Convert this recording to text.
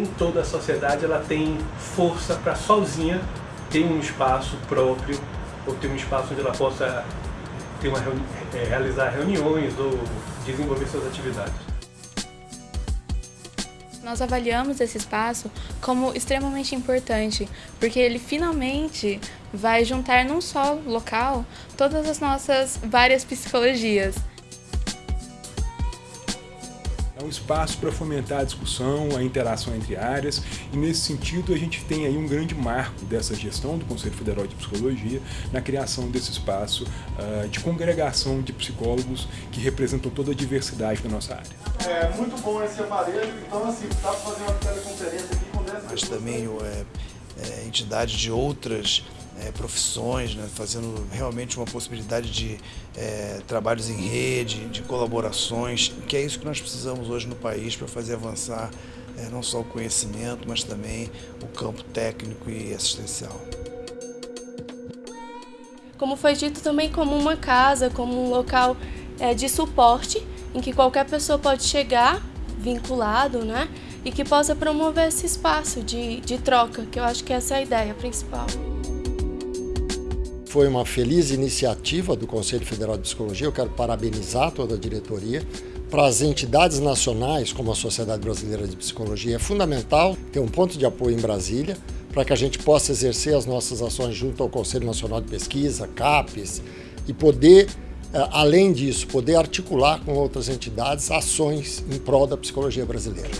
nem toda a sociedade ela tem força para sozinha ter um espaço próprio ou ter um espaço onde ela possa ter uma reuni é, realizar reuniões ou desenvolver suas atividades. Nós avaliamos esse espaço como extremamente importante, porque ele finalmente vai juntar num só local todas as nossas várias psicologias. É um espaço para fomentar a discussão, a interação entre áreas e nesse sentido a gente tem aí um grande marco dessa gestão do Conselho Federal de Psicologia na criação desse espaço uh, de congregação de psicólogos que representam toda a diversidade da nossa área. É muito bom esse aparelho, então assim, dá para fazer uma teleconferência aqui com 10 Mas também é, é, entidades de outras é, profissões, né, fazendo realmente uma possibilidade de é, trabalhos em rede, de colaborações, que é isso que nós precisamos hoje no país para fazer avançar é, não só o conhecimento, mas também o campo técnico e assistencial. Como foi dito também como uma casa, como um local é, de suporte, em que qualquer pessoa pode chegar vinculado, né? E que possa promover esse espaço de, de troca, que eu acho que essa é a ideia principal. Foi uma feliz iniciativa do Conselho Federal de Psicologia, eu quero parabenizar toda a diretoria. Para as entidades nacionais, como a Sociedade Brasileira de Psicologia, é fundamental ter um ponto de apoio em Brasília, para que a gente possa exercer as nossas ações junto ao Conselho Nacional de Pesquisa, CAPES, e poder, eh, além disso, poder articular com outras entidades ações em prol da psicologia brasileira.